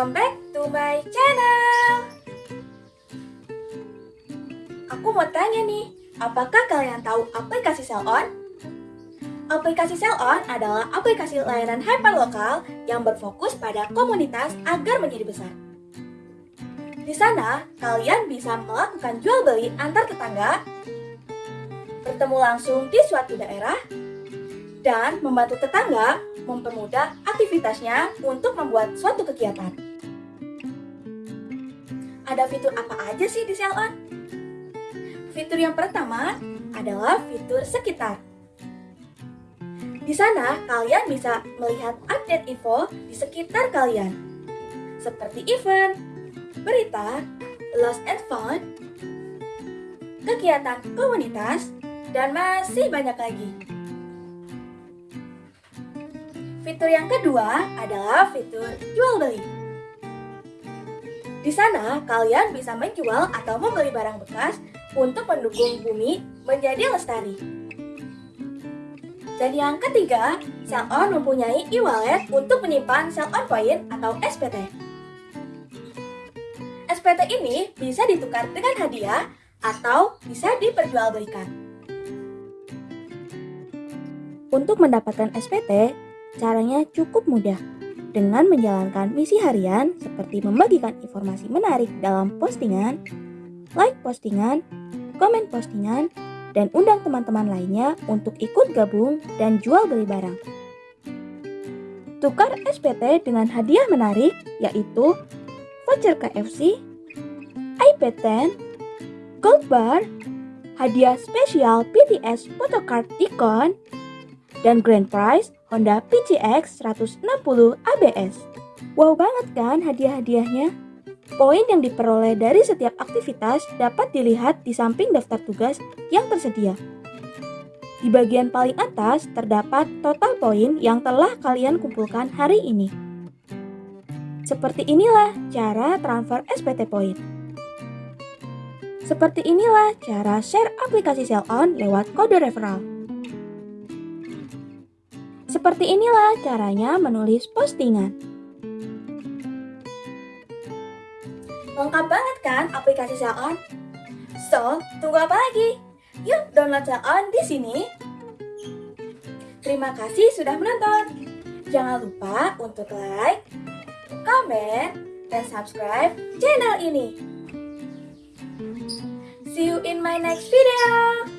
welcome back to my channel Aku mau tanya nih, apakah kalian tahu aplikasi Sell On? Aplikasi Sell On adalah aplikasi layanan hyper lokal yang berfokus pada komunitas agar menjadi besar Di sana, kalian bisa melakukan jual beli antar tetangga Bertemu langsung di suatu daerah dan membantu tetangga mempermudah aktivitasnya untuk membuat suatu kegiatan. Ada fitur apa aja sih di Cellon? Fitur yang pertama adalah fitur sekitar. Di sana, kalian bisa melihat update info di sekitar kalian, seperti event, berita, lost and found, kegiatan komunitas, dan masih banyak lagi. Fitur yang kedua adalah fitur jual beli. Di sana, kalian bisa menjual atau membeli barang bekas untuk mendukung bumi menjadi lestari. Dan yang ketiga, Sell-On mempunyai e-wallet untuk menyimpan Sell-On Point atau SPT. SPT ini bisa ditukar dengan hadiah atau bisa diperjualbelikan. Untuk mendapatkan SPT, caranya cukup mudah dengan menjalankan misi harian seperti membagikan informasi menarik dalam postingan, like postingan, komen postingan, dan undang teman-teman lainnya untuk ikut gabung dan jual beli barang. Tukar SPT dengan hadiah menarik yaitu voucher KFC, iPad 10, gold bar, hadiah spesial PTS photocard Icon, dan grand prize Honda PCX 160 ABS. Wow banget kan hadiah-hadiahnya? Poin yang diperoleh dari setiap aktivitas dapat dilihat di samping daftar tugas yang tersedia. Di bagian paling atas terdapat total poin yang telah kalian kumpulkan hari ini. Seperti inilah cara transfer SPT poin. Seperti inilah cara share aplikasi Sell-On lewat kode referral. Seperti inilah caranya menulis postingan. Lengkap banget kan aplikasi Sell-On? So, tunggu apa lagi? Yuk download Sell-On di sini. Terima kasih sudah menonton. Jangan lupa untuk like, komen, dan subscribe channel ini. See you in my next video.